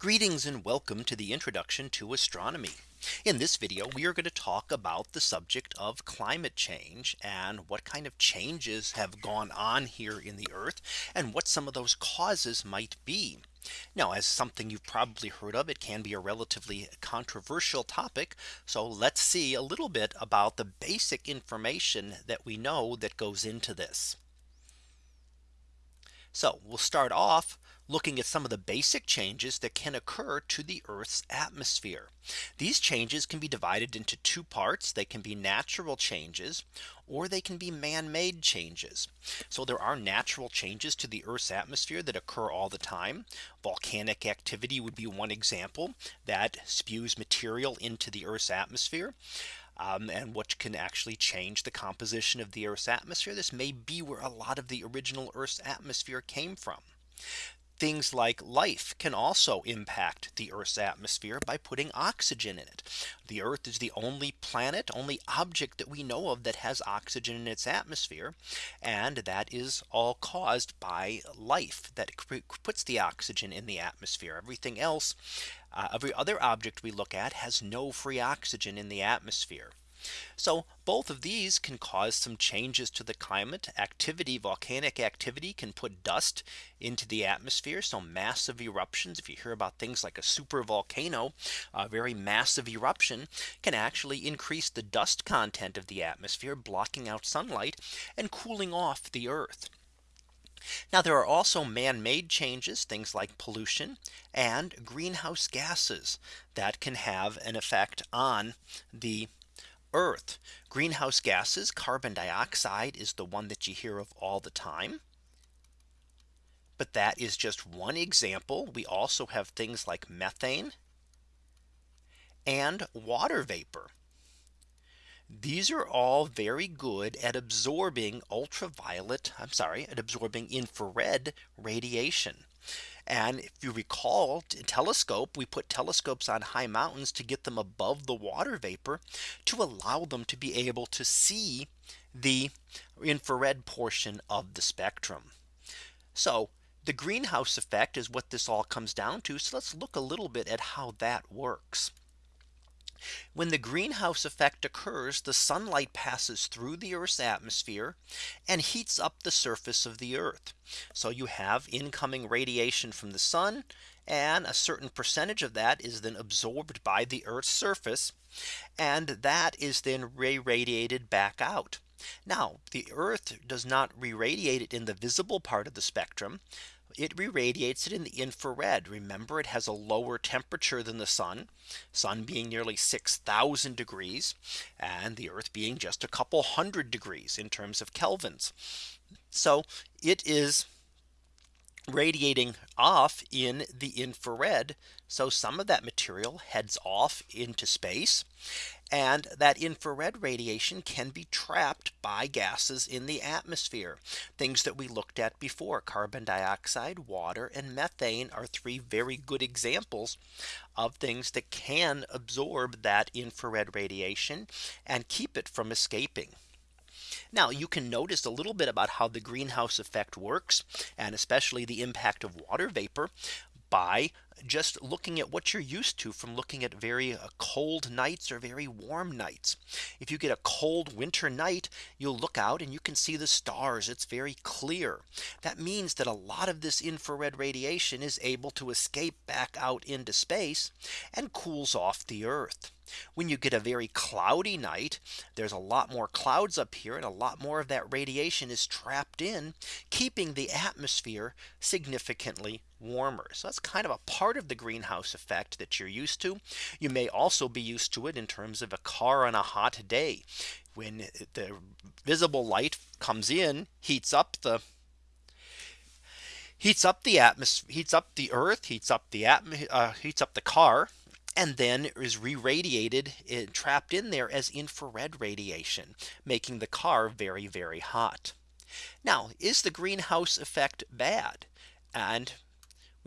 Greetings and welcome to the introduction to astronomy. In this video, we are going to talk about the subject of climate change and what kind of changes have gone on here in the earth and what some of those causes might be. Now as something you've probably heard of, it can be a relatively controversial topic. So let's see a little bit about the basic information that we know that goes into this. So we'll start off looking at some of the basic changes that can occur to the Earth's atmosphere. These changes can be divided into two parts. They can be natural changes or they can be man made changes. So there are natural changes to the Earth's atmosphere that occur all the time. Volcanic activity would be one example that spews material into the Earth's atmosphere. Um, and what can actually change the composition of the Earth's atmosphere. This may be where a lot of the original Earth's atmosphere came from. Things like life can also impact the Earth's atmosphere by putting oxygen in it. The Earth is the only planet, only object that we know of that has oxygen in its atmosphere. And that is all caused by life that puts the oxygen in the atmosphere. Everything else, uh, every other object we look at has no free oxygen in the atmosphere. So both of these can cause some changes to the climate activity. Volcanic activity can put dust into the atmosphere. So massive eruptions. If you hear about things like a super volcano, a very massive eruption can actually increase the dust content of the atmosphere, blocking out sunlight and cooling off the earth. Now there are also man made changes, things like pollution and greenhouse gases that can have an effect on the Earth. Greenhouse gases, carbon dioxide is the one that you hear of all the time. But that is just one example. We also have things like methane and water vapor. These are all very good at absorbing ultraviolet. I'm sorry, at absorbing infrared radiation. And if you recall telescope, we put telescopes on high mountains to get them above the water vapor to allow them to be able to see the infrared portion of the spectrum. So the greenhouse effect is what this all comes down to. So let's look a little bit at how that works. When the greenhouse effect occurs, the sunlight passes through the Earth's atmosphere and heats up the surface of the Earth. So you have incoming radiation from the sun and a certain percentage of that is then absorbed by the Earth's surface. And that is then re radiated back out. Now the Earth does not re radiate it in the visible part of the spectrum it re radiates it in the infrared. Remember, it has a lower temperature than the sun, sun being nearly 6000 degrees, and the earth being just a couple hundred degrees in terms of kelvins. So it is radiating off in the infrared. So some of that material heads off into space. And that infrared radiation can be trapped by gases in the atmosphere. Things that we looked at before carbon dioxide, water and methane are three very good examples of things that can absorb that infrared radiation and keep it from escaping. Now you can notice a little bit about how the greenhouse effect works and especially the impact of water vapor by just looking at what you're used to from looking at very uh, cold nights or very warm nights. If you get a cold winter night, you'll look out and you can see the stars. It's very clear. That means that a lot of this infrared radiation is able to escape back out into space and cools off the earth. When you get a very cloudy night, there's a lot more clouds up here and a lot more of that radiation is trapped in keeping the atmosphere significantly warmer. So that's kind of a part of the greenhouse effect that you're used to. You may also be used to it in terms of a car on a hot day when the visible light comes in heats up the heats up the atmosphere heats up the earth heats up the atmosphere uh, heats up the car and then is re-radiated and trapped in there as infrared radiation making the car very very hot. Now is the greenhouse effect bad? And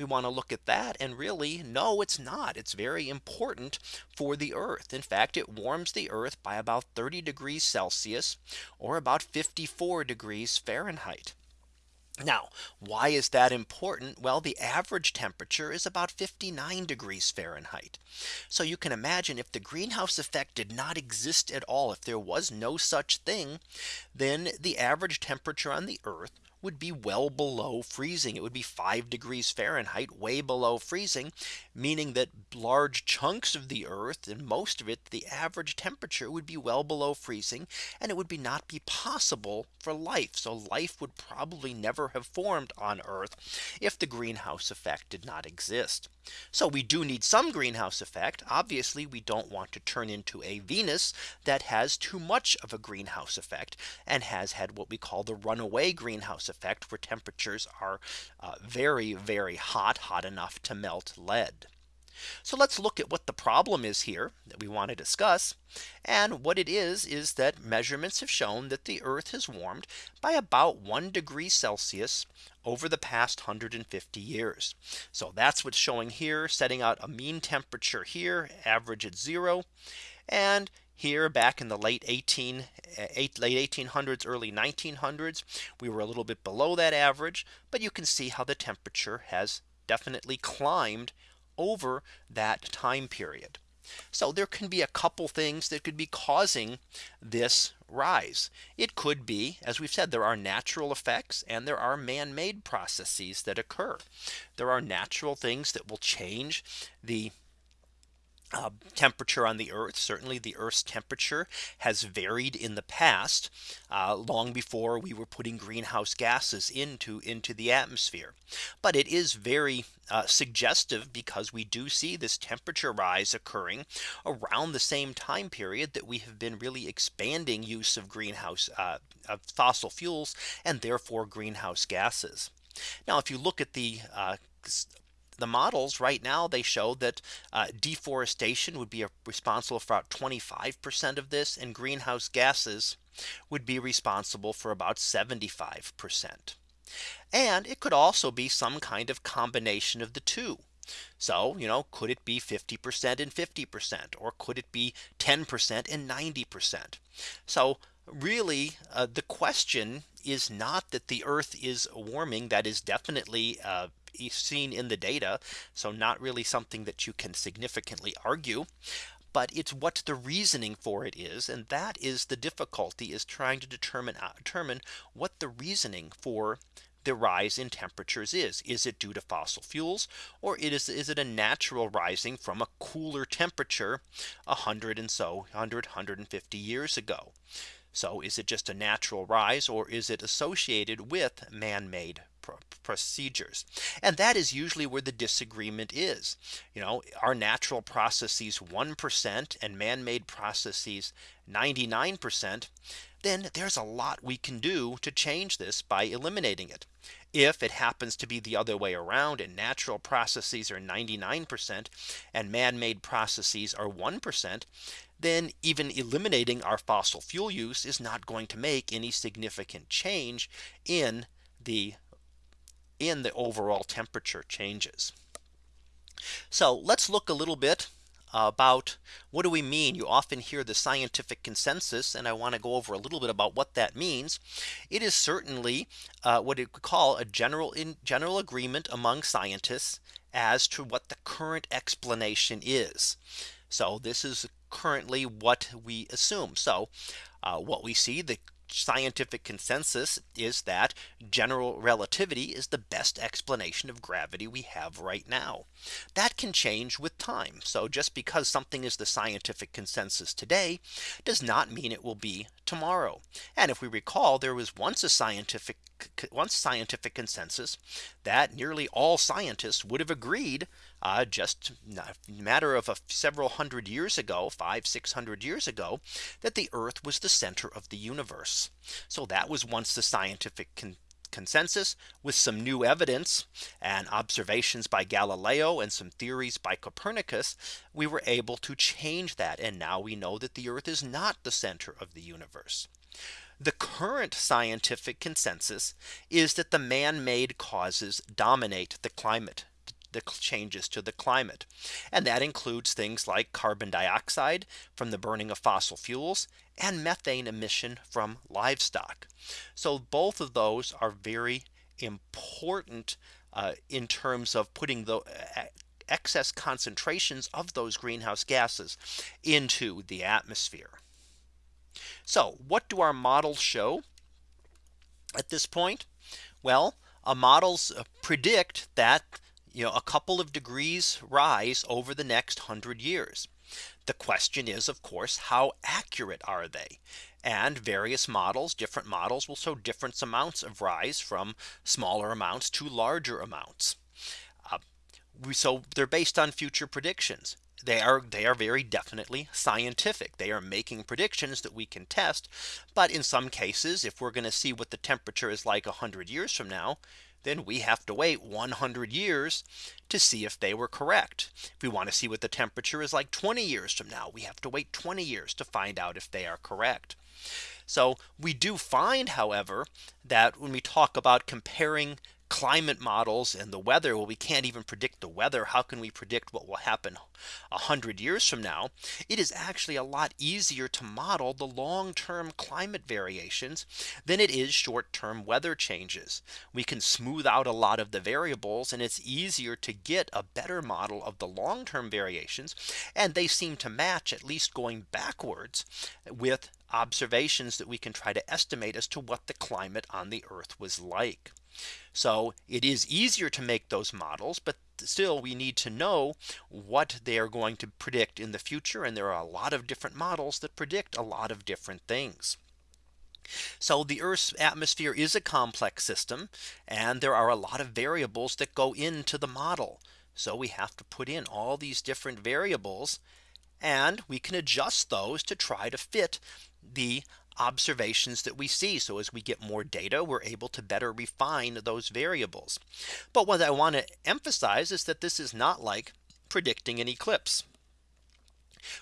we want to look at that and really no it's not it's very important for the earth in fact it warms the earth by about 30 degrees Celsius or about 54 degrees Fahrenheit Now, why is that important? Well, the average temperature is about 59 degrees Fahrenheit. So you can imagine if the greenhouse effect did not exist at all, if there was no such thing, then the average temperature on the Earth would be well below freezing. It would be 5 degrees Fahrenheit way below freezing, meaning that large chunks of the earth and most of it the average temperature would be well below freezing and it would be not be possible for life. So life would probably never have formed on Earth if the greenhouse effect did not exist. So we do need some greenhouse effect. Obviously, we don't want to turn into a Venus that has too much of a greenhouse effect and has had what we call the runaway greenhouse effect where temperatures are uh, very, very hot, hot enough to melt lead. So let's look at what the problem is here that we want to discuss. And what it is is that measurements have shown that the Earth has warmed by about 1 degree Celsius over the past 150 years. So that's what's showing here setting out a mean temperature here average at zero. And here back in the late 18 eh, eight, late 1800s early 1900s we were a little bit below that average but you can see how the temperature has definitely climbed over that time period. So there can be a couple things that could be causing this rise. It could be, as we've said, there are natural effects and there are man made processes that occur. There are natural things that will change the uh, temperature on the Earth. Certainly the Earth's temperature has varied in the past uh, long before we were putting greenhouse gases into into the atmosphere. But it is very uh, suggestive because we do see this temperature rise occurring around the same time period that we have been really expanding use of greenhouse uh, of fossil fuels and therefore greenhouse gases. Now, if you look at the uh, the models right now they show that uh, deforestation would be responsible for about 25% of this and greenhouse gases would be responsible for about 75%. And it could also be some kind of combination of the two. So, you know, could it be 50% and 50% or could it be 10% and 90%? So really uh, the question is not that the earth is warming that is definitely uh, seen in the data. So not really something that you can significantly argue but it's what the reasoning for it is and that is the difficulty is trying to determine uh, determine what the reasoning for the rise in temperatures is is it due to fossil fuels or it is is it a natural rising from a cooler temperature 100 and so 100 150 years ago so is it just a natural rise or is it associated with man-made procedures. And that is usually where the disagreement is. You know, our natural processes 1% and man-made processes 99%, then there's a lot we can do to change this by eliminating it. If it happens to be the other way around and natural processes are 99% and man-made processes are 1%, then even eliminating our fossil fuel use is not going to make any significant change in the in the overall temperature changes. So let's look a little bit about what do we mean? You often hear the scientific consensus and I want to go over a little bit about what that means. It is certainly uh, what it could call a general in general agreement among scientists as to what the current explanation is. So this is currently what we assume. So uh, what we see the scientific consensus is that general relativity is the best explanation of gravity we have right now. That can change with time. So just because something is the scientific consensus today does not mean it will be tomorrow. And if we recall, there was once a scientific once scientific consensus that nearly all scientists would have agreed uh, just a matter of a several hundred years ago, five, six hundred years ago, that the Earth was the center of the universe. So that was once the scientific con consensus with some new evidence and observations by Galileo and some theories by Copernicus, we were able to change that. And now we know that the Earth is not the center of the universe. The current scientific consensus is that the man made causes dominate the climate the changes to the climate. And that includes things like carbon dioxide from the burning of fossil fuels and methane emission from livestock. So both of those are very important uh, in terms of putting the uh, excess concentrations of those greenhouse gases into the atmosphere. So what do our models show at this point? Well, models uh, predict that you know a couple of degrees rise over the next hundred years. The question is, of course, how accurate are they? And various models, different models will show different amounts of rise from smaller amounts to larger amounts. Uh, we, so they're based on future predictions. They are they are very definitely scientific. They are making predictions that we can test. But in some cases, if we're going to see what the temperature is like 100 years from now, then we have to wait 100 years to see if they were correct. If we want to see what the temperature is like 20 years from now, we have to wait 20 years to find out if they are correct. So we do find, however, that when we talk about comparing climate models and the weather well we can't even predict the weather. How can we predict what will happen a hundred years from now? It is actually a lot easier to model the long term climate variations than it is short term weather changes. We can smooth out a lot of the variables and it's easier to get a better model of the long term variations and they seem to match at least going backwards with observations that we can try to estimate as to what the climate on the earth was like. So it is easier to make those models, but still we need to know what they are going to predict in the future. And there are a lot of different models that predict a lot of different things. So the Earth's atmosphere is a complex system and there are a lot of variables that go into the model. So we have to put in all these different variables and we can adjust those to try to fit the observations that we see. So as we get more data, we're able to better refine those variables. But what I want to emphasize is that this is not like predicting an eclipse.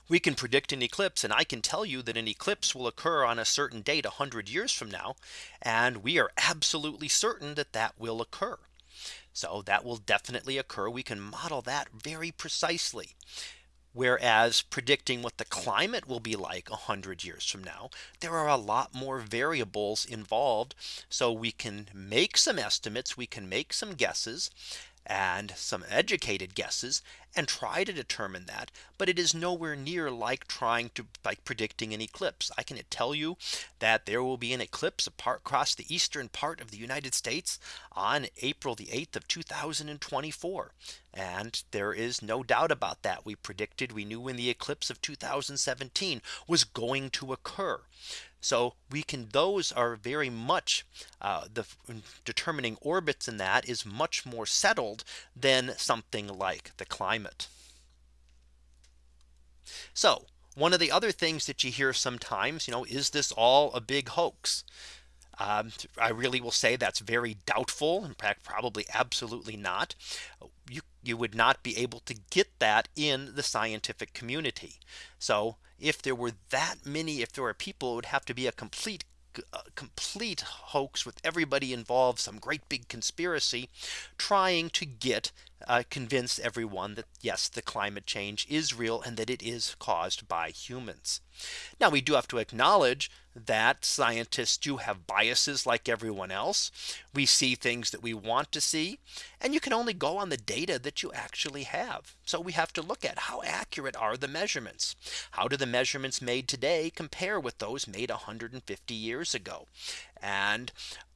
We can predict an eclipse and I can tell you that an eclipse will occur on a certain date 100 years from now. And we are absolutely certain that that will occur. So that will definitely occur. We can model that very precisely. Whereas predicting what the climate will be like 100 years from now, there are a lot more variables involved. So we can make some estimates, we can make some guesses and some educated guesses and try to determine that. But it is nowhere near like trying to like predicting an eclipse. I can tell you that there will be an eclipse apart across the eastern part of the United States on April the 8th of 2024. And there is no doubt about that. We predicted we knew when the eclipse of 2017 was going to occur. So we can those are very much uh, the determining orbits in that is much more settled than something like the climate. So one of the other things that you hear sometimes, you know, is this all a big hoax? Um, I really will say that's very doubtful. In fact, probably absolutely not. You, you would not be able to get that in the scientific community. So if there were that many, if there were people, it would have to be a complete a complete hoax with everybody involved some great big conspiracy trying to get uh, convince everyone that yes the climate change is real and that it is caused by humans. Now we do have to acknowledge that scientists do have biases like everyone else. We see things that we want to see and you can only go on the data that you actually have. So we have to look at how accurate are the measurements? How do the measurements made today compare with those made 150 years ago? And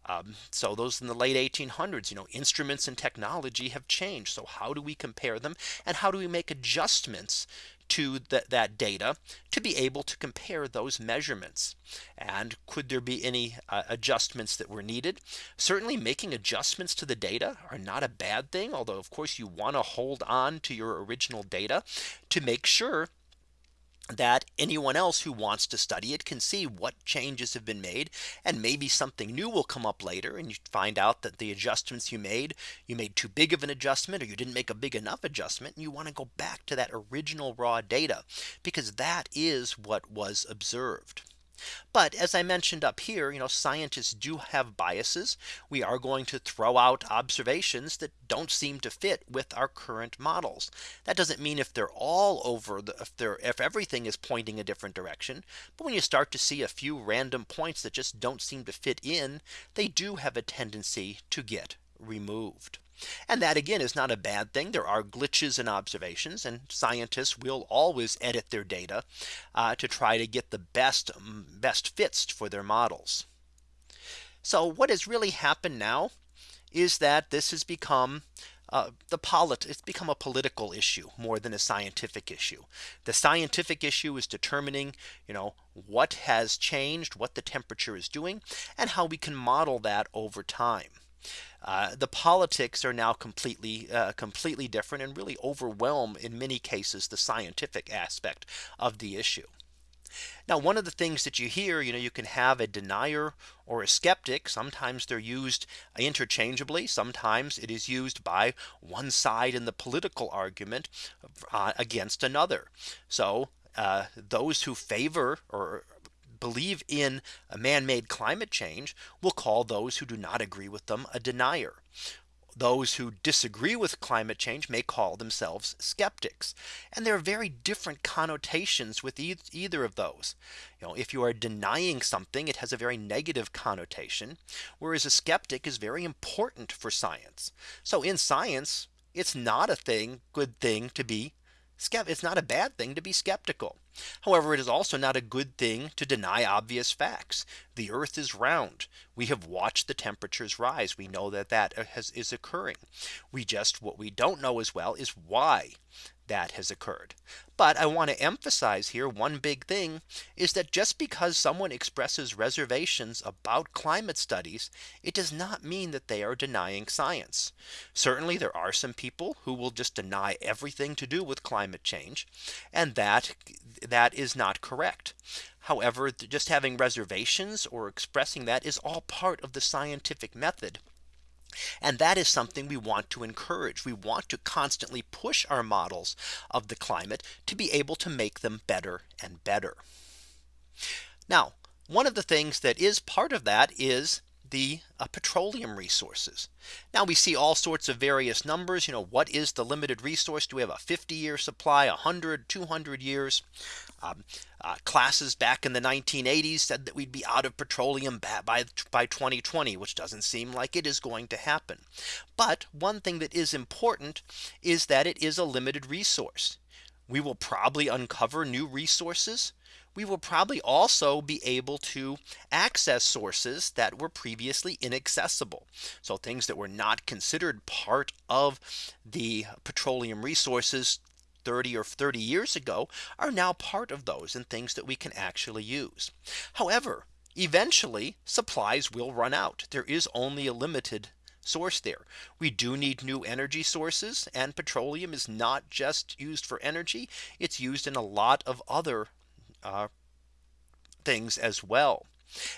um, so those in the late 1800s, you know, instruments and technology have changed. So how do we compare them? And how do we make adjustments to that data to be able to compare those measurements? And could there be any uh, adjustments that were needed? Certainly making adjustments to the data are not a bad thing. Although, of course, you want to hold on to your original data to make sure that anyone else who wants to study it can see what changes have been made and maybe something new will come up later and you find out that the adjustments you made you made too big of an adjustment or you didn't make a big enough adjustment and you want to go back to that original raw data because that is what was observed. But as I mentioned up here, you know, scientists do have biases. We are going to throw out observations that don't seem to fit with our current models. That doesn't mean if they're all over the if they're if everything is pointing a different direction. But when you start to see a few random points that just don't seem to fit in, they do have a tendency to get removed. And that again is not a bad thing. There are glitches in observations and scientists will always edit their data uh, to try to get the best best fits for their models. So what has really happened now is that this has become uh, the polit it's become a political issue more than a scientific issue. The scientific issue is determining, you know, what has changed, what the temperature is doing, and how we can model that over time. Uh, the politics are now completely uh, completely different and really overwhelm in many cases the scientific aspect of the issue. Now one of the things that you hear you know you can have a denier or a skeptic. Sometimes they're used interchangeably. Sometimes it is used by one side in the political argument uh, against another. So uh, those who favor or believe in a man-made climate change will call those who do not agree with them a denier. Those who disagree with climate change may call themselves skeptics. And there are very different connotations with e either of those. You know, if you are denying something, it has a very negative connotation, whereas a skeptic is very important for science. So in science, it's not a thing good thing to be it's not a bad thing to be skeptical. However, it is also not a good thing to deny obvious facts. The earth is round. We have watched the temperatures rise. We know that that uh, has, is occurring. We just what we don't know as well is why that has occurred. But I want to emphasize here one big thing is that just because someone expresses reservations about climate studies, it does not mean that they are denying science. Certainly there are some people who will just deny everything to do with climate change. And that that is not correct. However, just having reservations or expressing that is all part of the scientific method and that is something we want to encourage. We want to constantly push our models of the climate to be able to make them better and better. Now, one of the things that is part of that is the uh, petroleum resources. Now we see all sorts of various numbers. You know, what is the limited resource? Do we have a 50 year supply, 100, 200 years? Um, uh, classes back in the 1980s said that we'd be out of petroleum by, by 2020, which doesn't seem like it is going to happen. But one thing that is important is that it is a limited resource. We will probably uncover new resources. We will probably also be able to access sources that were previously inaccessible. So things that were not considered part of the petroleum resources 30 or 30 years ago are now part of those and things that we can actually use. However, eventually supplies will run out. There is only a limited source there. We do need new energy sources and petroleum is not just used for energy. It's used in a lot of other uh, things as well.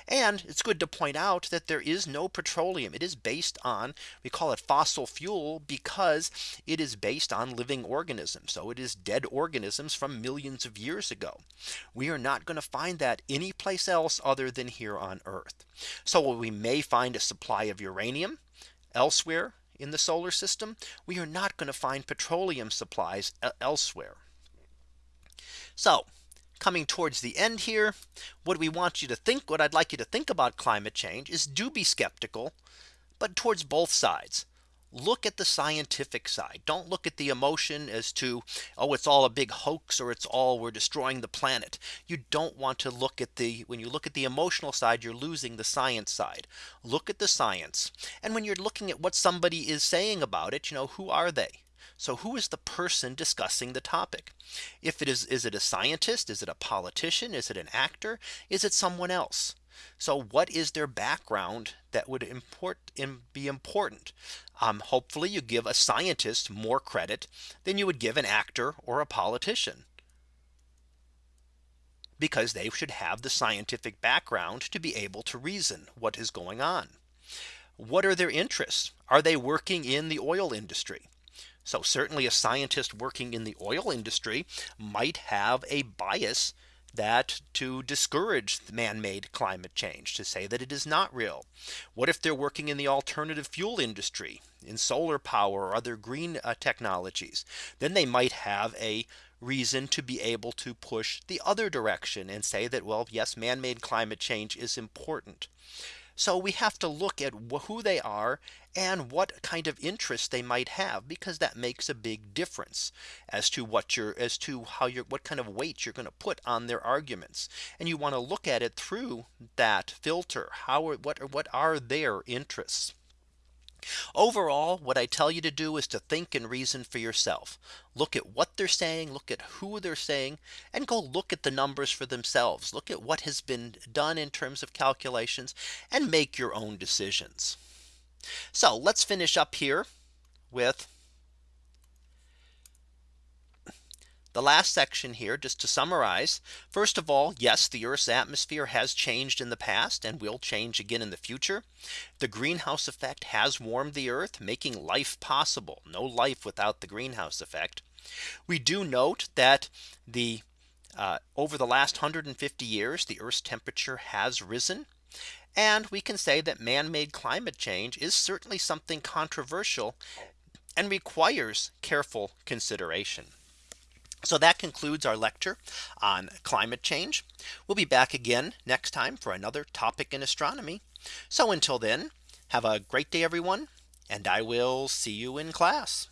And it's good to point out that there is no petroleum. It is based on we call it fossil fuel because it is based on living organisms. So it is dead organisms from millions of years ago. We are not going to find that anyplace else other than here on Earth. So we may find a supply of uranium elsewhere in the solar system. We are not going to find petroleum supplies elsewhere. So coming towards the end here. What we want you to think what I'd like you to think about climate change is do be skeptical, but towards both sides. Look at the scientific side. Don't look at the emotion as to oh, it's all a big hoax or it's all we're destroying the planet. You don't want to look at the when you look at the emotional side, you're losing the science side. Look at the science. And when you're looking at what somebody is saying about it, you know, who are they? So who is the person discussing the topic? If it is, is it a scientist? Is it a politician? Is it an actor? Is it someone else? So what is their background that would import be important? Um, hopefully you give a scientist more credit than you would give an actor or a politician. Because they should have the scientific background to be able to reason what is going on. What are their interests? Are they working in the oil industry? So certainly a scientist working in the oil industry might have a bias that to discourage man-made climate change to say that it is not real? What if they're working in the alternative fuel industry in solar power or other green uh, technologies? Then they might have a reason to be able to push the other direction and say that, well, yes, man-made climate change is important. So we have to look at who they are and what kind of interest they might have because that makes a big difference as to what you're as to how you're what kind of weight you're going to put on their arguments. And you want to look at it through that filter. How are what are what are their interests Overall, what I tell you to do is to think and reason for yourself. Look at what they're saying, look at who they're saying, and go look at the numbers for themselves. Look at what has been done in terms of calculations and make your own decisions. So let's finish up here with the last section here just to summarize. First of all, yes, the Earth's atmosphere has changed in the past and will change again in the future. The greenhouse effect has warmed the Earth, making life possible. No life without the greenhouse effect. We do note that the uh, over the last 150 years, the Earth's temperature has risen. And we can say that man-made climate change is certainly something controversial and requires careful consideration. So that concludes our lecture on climate change. We'll be back again next time for another topic in astronomy. So until then, have a great day, everyone, and I will see you in class.